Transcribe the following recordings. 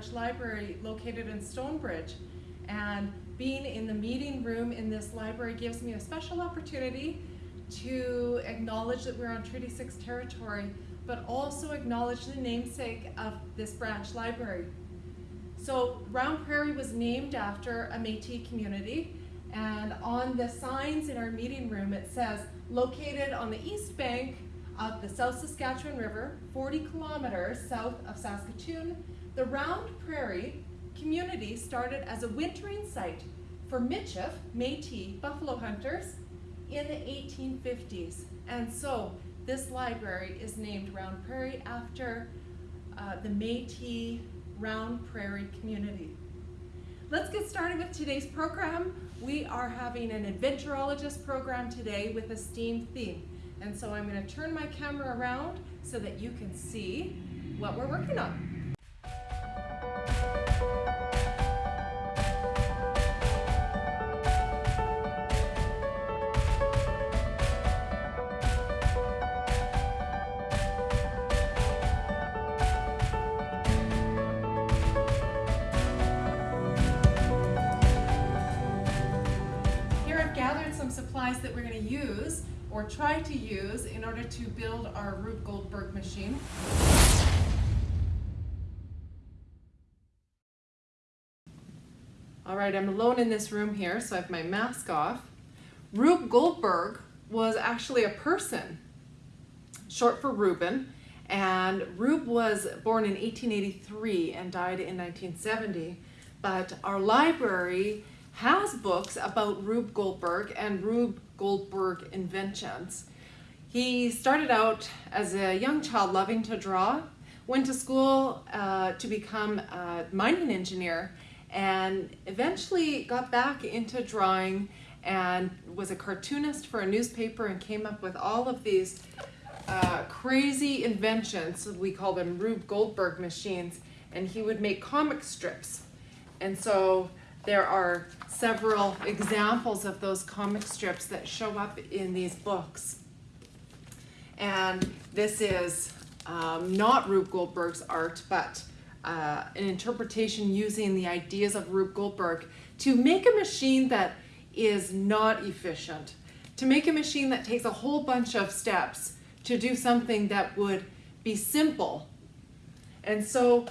Branch Library located in Stonebridge. And being in the meeting room in this library gives me a special opportunity to acknowledge that we're on Treaty 6 territory, but also acknowledge the namesake of this branch library. So Round Prairie was named after a Métis community, and on the signs in our meeting room it says, located on the east bank of the South Saskatchewan River, 40 kilometers south of Saskatoon, the Round Prairie community started as a wintering site for Michif, Métis, buffalo hunters in the 1850s. And so this library is named Round Prairie after uh, the Métis Round Prairie community. Let's get started with today's program. We are having an adventurologist program today with a STEAM theme. And so I'm gonna turn my camera around so that you can see what we're working on. Try to use in order to build our Rube Goldberg machine. All right, I'm alone in this room here, so I have my mask off. Rube Goldberg was actually a person, short for Reuben, and Rube was born in 1883 and died in 1970, but our library has books about Rube Goldberg and Rube Goldberg inventions. He started out as a young child loving to draw, went to school uh, to become a mining engineer, and eventually got back into drawing and was a cartoonist for a newspaper and came up with all of these uh, crazy inventions. We call them Rube Goldberg machines. And he would make comic strips. And so there are several examples of those comic strips that show up in these books. And this is um, not Rube Goldberg's art, but uh, an interpretation using the ideas of Rube Goldberg to make a machine that is not efficient, to make a machine that takes a whole bunch of steps to do something that would be simple. And so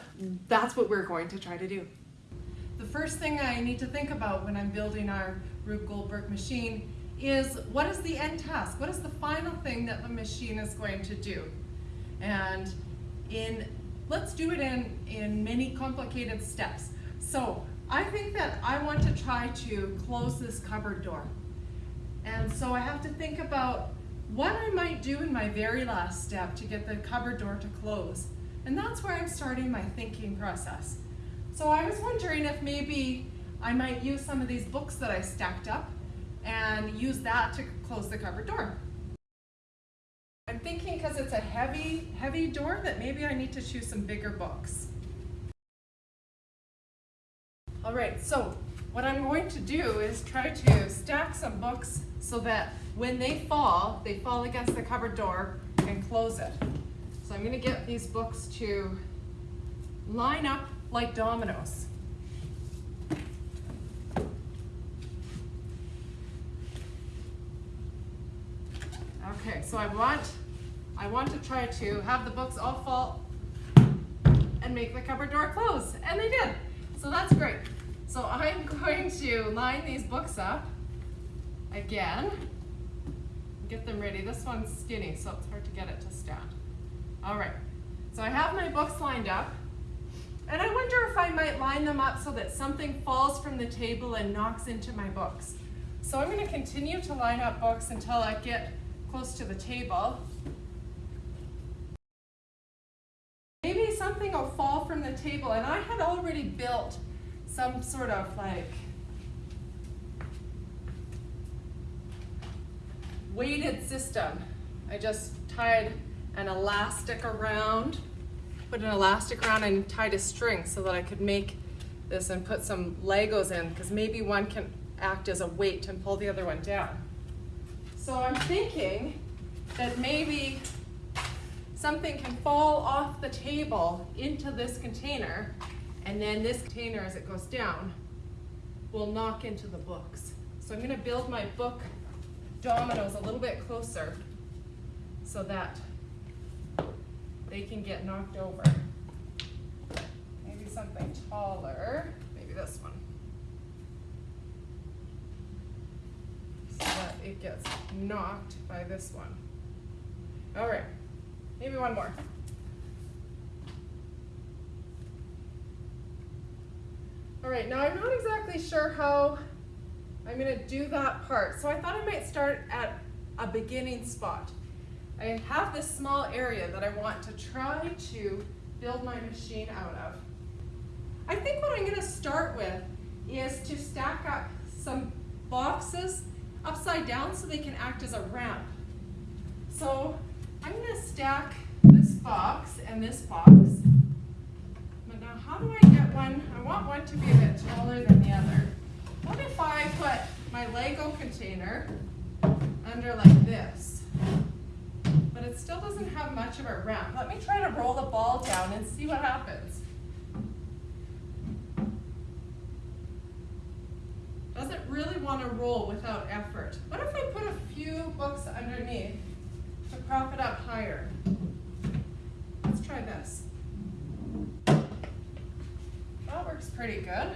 that's what we're going to try to do the first thing I need to think about when I'm building our Rube Goldberg machine is what is the end task? What is the final thing that the machine is going to do? And in let's do it in, in many complicated steps. So I think that I want to try to close this cupboard door. And so I have to think about what I might do in my very last step to get the cupboard door to close. And that's where I'm starting my thinking process. So I was wondering if maybe I might use some of these books that I stacked up and use that to close the cupboard door. I'm thinking because it's a heavy, heavy door that maybe I need to choose some bigger books. All right, so what I'm going to do is try to stack some books so that when they fall, they fall against the cupboard door and close it. So I'm gonna get these books to line up like dominoes. Okay, so I want, I want to try to have the books all fall and make the cupboard door close, and they did. So that's great. So I'm going to line these books up again, get them ready. This one's skinny, so it's hard to get it to stand. All right, so I have my books lined up. And I wonder if I might line them up so that something falls from the table and knocks into my books. So I'm going to continue to line up books until I get close to the table. Maybe something will fall from the table and I had already built some sort of like weighted system. I just tied an elastic around put an elastic around and tied a string so that I could make this and put some Legos in because maybe one can act as a weight and pull the other one down. So I'm thinking that maybe something can fall off the table into this container And then this container, as it goes down, will knock into the books. So I'm gonna build my book dominoes a little bit closer so that they can get knocked over. Maybe something taller, maybe this one. So that it gets knocked by this one. All right, maybe one more. All right, now I'm not exactly sure how I'm gonna do that part. So I thought I might start at a beginning spot. I have this small area that I want to try to build my machine out of. I think what I'm gonna start with is to stack up some boxes upside down so they can act as a ramp. So I'm gonna stack this box and this box. But now how do I get one? I want one to be a bit taller than the other. What if I put my Lego container under like this? But it still doesn't have much of a ramp. Let me try to roll the ball down and see what happens. Doesn't really want to roll without effort. What if I put a few books underneath to prop it up higher? Let's try this. That works pretty good.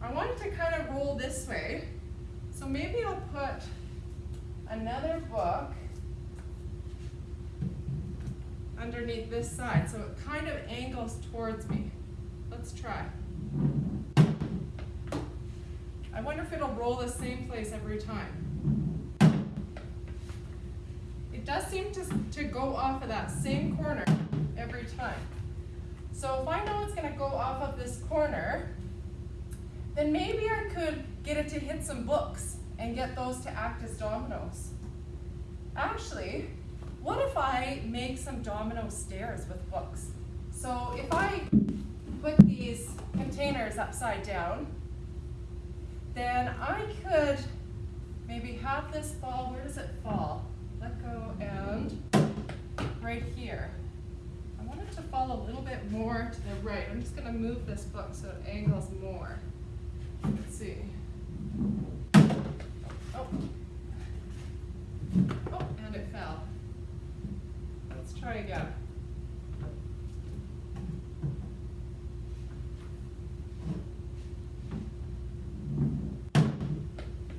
I want it to kind of roll this way. So maybe I'll put another book underneath this side so it kind of angles towards me. Let's try. I wonder if it'll roll the same place every time. It does seem to, to go off of that same corner every time. So if I know it's gonna go off of this corner, then maybe I could get it to hit some books and get those to act as dominoes. Actually, what if I make some domino stairs with books? So if I put these containers upside down, then I could maybe have this fall, where does it fall? Let go and right here. I want it to fall a little bit more to the right. I'm just gonna move this book so it angles more. Let's see. Oh. Oh, and it fell. Let's try again.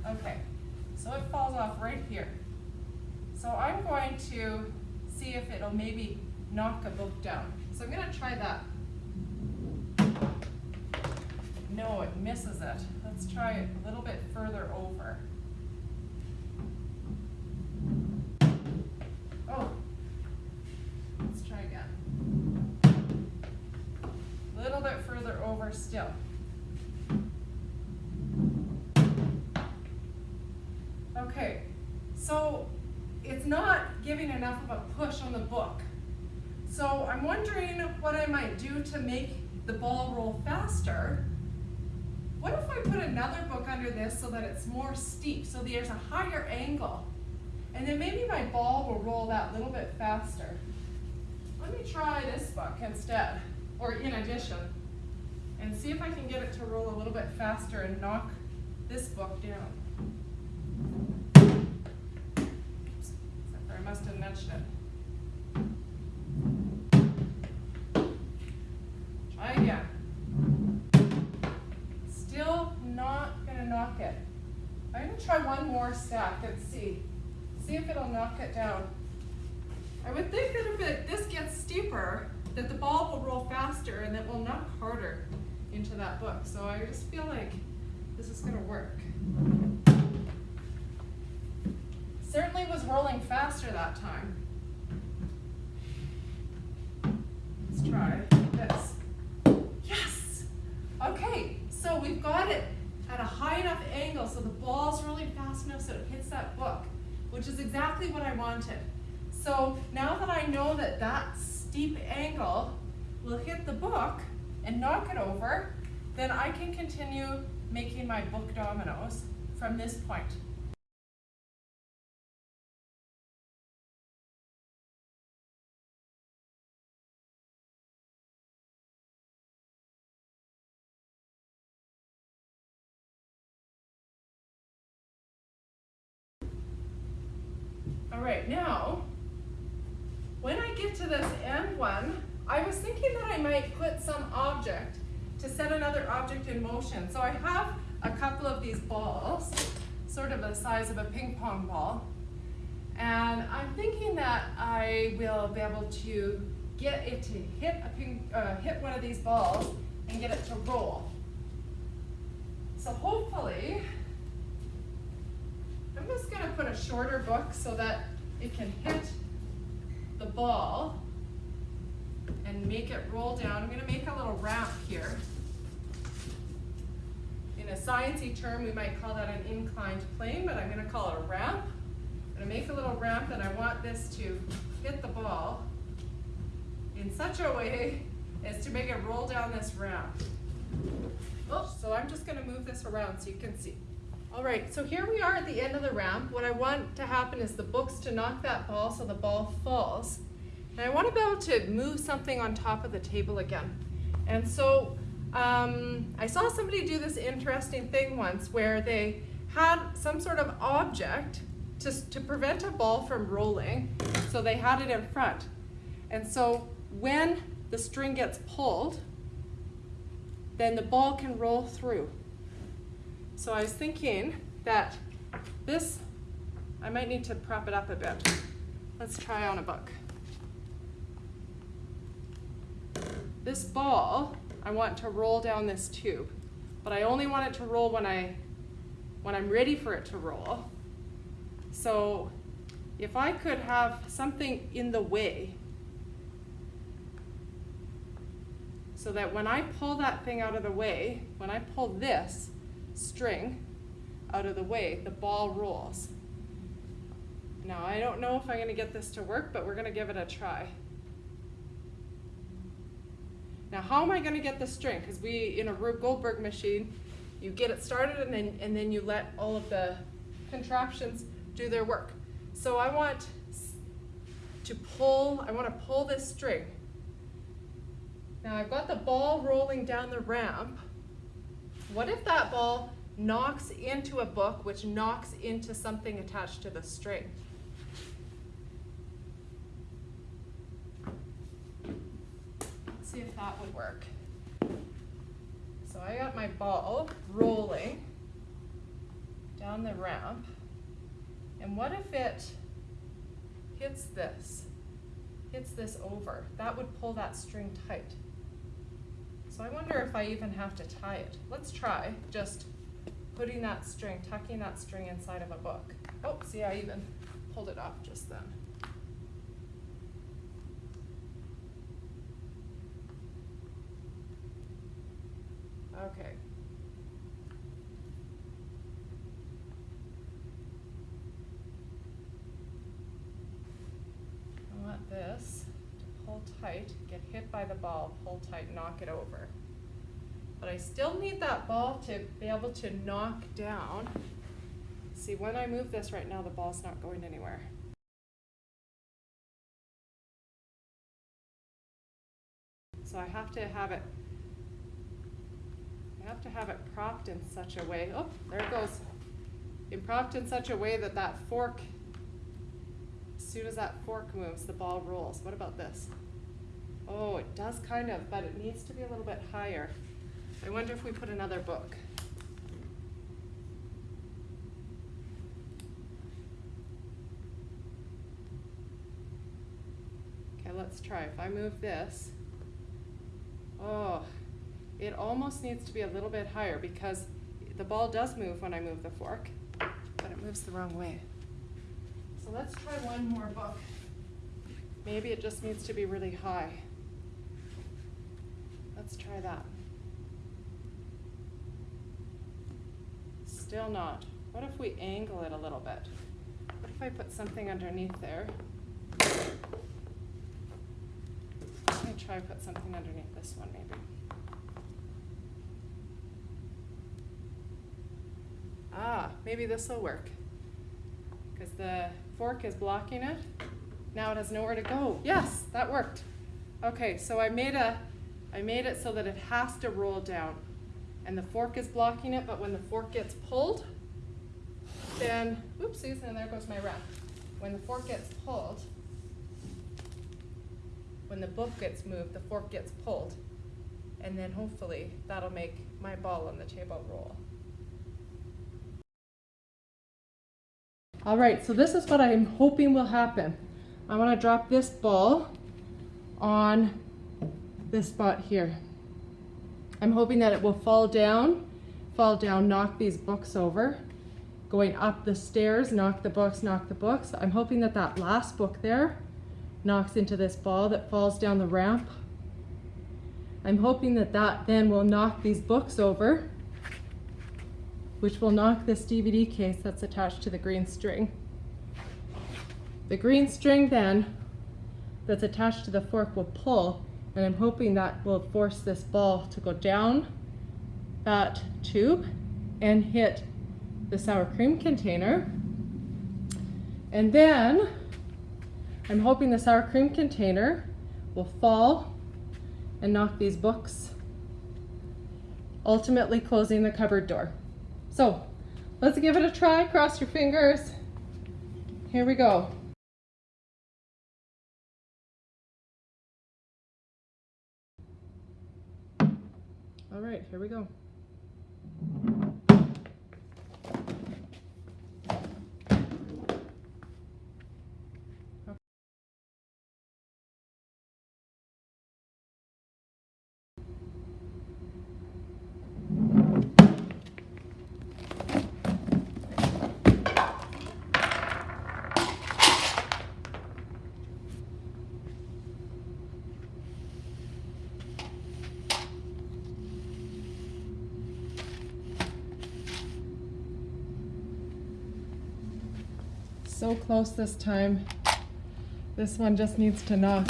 Okay, so it falls off right here. So I'm going to see if it'll maybe knock a book down. So I'm gonna try that. No, it misses it. Let's try it a little bit further over. Oh. Let's try again. A little bit further over still. Okay, so it's not giving enough of a push on the book. So I'm wondering what I might do to make the ball roll faster. What if I put another book under this so that it's more steep, so there's a higher angle? And then maybe my ball will roll that little bit faster. Let me try this book instead, or in addition, and see if I can get it to roll a little bit faster and knock this book down. Oops, I must have nudged it. Again. Still not gonna knock it. I'm gonna try one more stack and see. See if it'll knock it down. I would think that if it, this gets steeper, that the ball will roll faster and it will knock harder into that book. So I just feel like this is gonna work. Certainly was rolling faster that time. Let's try this. Okay, so we've got it at a high enough angle so the ball's rolling fast enough so it hits that book, which is exactly what I wanted. So now that I know that that steep angle will hit the book and knock it over, then I can continue making my book dominoes from this point. All right, now, when I get to this end one, I was thinking that I might put some object to set another object in motion. So I have a couple of these balls, sort of the size of a ping pong ball. And I'm thinking that I will be able to get it to hit a ping, uh, hit one of these balls and get it to roll. So hopefully, I'm just gonna put a shorter book so that it can hit the ball and make it roll down. I'm gonna make a little ramp here. In a sciencey term, we might call that an inclined plane, but I'm gonna call it a ramp. I'm gonna make a little ramp and I want this to hit the ball in such a way as to make it roll down this ramp. Oops, so I'm just gonna move this around so you can see. All right, so here we are at the end of the ramp. What I want to happen is the books to knock that ball so the ball falls. And I want to be able to move something on top of the table again. And so um, I saw somebody do this interesting thing once where they had some sort of object to, to prevent a ball from rolling. So they had it in front. And so when the string gets pulled, then the ball can roll through. So I was thinking that this, I might need to prop it up a bit. Let's try on a book. This ball, I want to roll down this tube, but I only want it to roll when, I, when I'm ready for it to roll. So if I could have something in the way so that when I pull that thing out of the way, when I pull this, string out of the way, the ball rolls. Now, I don't know if I'm going to get this to work, but we're going to give it a try. Now, how am I going to get the string? Because we, in a Rube Goldberg machine, you get it started and then, and then you let all of the contraptions do their work. So I want to pull, I want to pull this string. Now I've got the ball rolling down the ramp. What if that ball knocks into a book, which knocks into something attached to the string? See if that would work. So I got my ball rolling down the ramp. And what if it hits this, hits this over? That would pull that string tight. So I wonder if I even have to tie it. Let's try just putting that string, tucking that string inside of a book. Oh, see, I even pulled it off just then. Okay. I want this to pull tight, get hit by the ball, pull tight, knock it over. But I still need that ball to be able to knock down. See, when I move this right now, the ball's not going anywhere. So I have to have it, Have to have it propped in such a way, oh, there it goes. In propped in such a way that that fork, as soon as that fork moves, the ball rolls. What about this? Oh, it does kind of, but it needs to be a little bit higher. I wonder if we put another book. Okay, let's try. If I move this, oh, it almost needs to be a little bit higher because the ball does move when I move the fork, but it moves the wrong way. So let's try one more book. Maybe it just needs to be really high. Let's try that. Still not. What if we angle it a little bit? What if I put something underneath there? Let me try put something underneath this one maybe. Ah, maybe this will work. Because the fork is blocking it. Now it has nowhere to go. Yes, that worked. Okay, so I made a I made it so that it has to roll down. And the fork is blocking it, but when the fork gets pulled, then, oopsies, and there goes my wrap. when the fork gets pulled, when the book gets moved, the fork gets pulled. And then hopefully that'll make my ball on the table roll. All right, so this is what I'm hoping will happen. I want to drop this ball on this spot here. I'm hoping that it will fall down, fall down, knock these books over, going up the stairs, knock the books, knock the books. I'm hoping that that last book there knocks into this ball that falls down the ramp. I'm hoping that that then will knock these books over, which will knock this DVD case that's attached to the green string. The green string then that's attached to the fork will pull and I'm hoping that will force this ball to go down that tube and hit the sour cream container. And then I'm hoping the sour cream container will fall and knock these books, ultimately closing the cupboard door. So let's give it a try. Cross your fingers. Here we go. All right, here we go. So close this time. This one just needs to knock.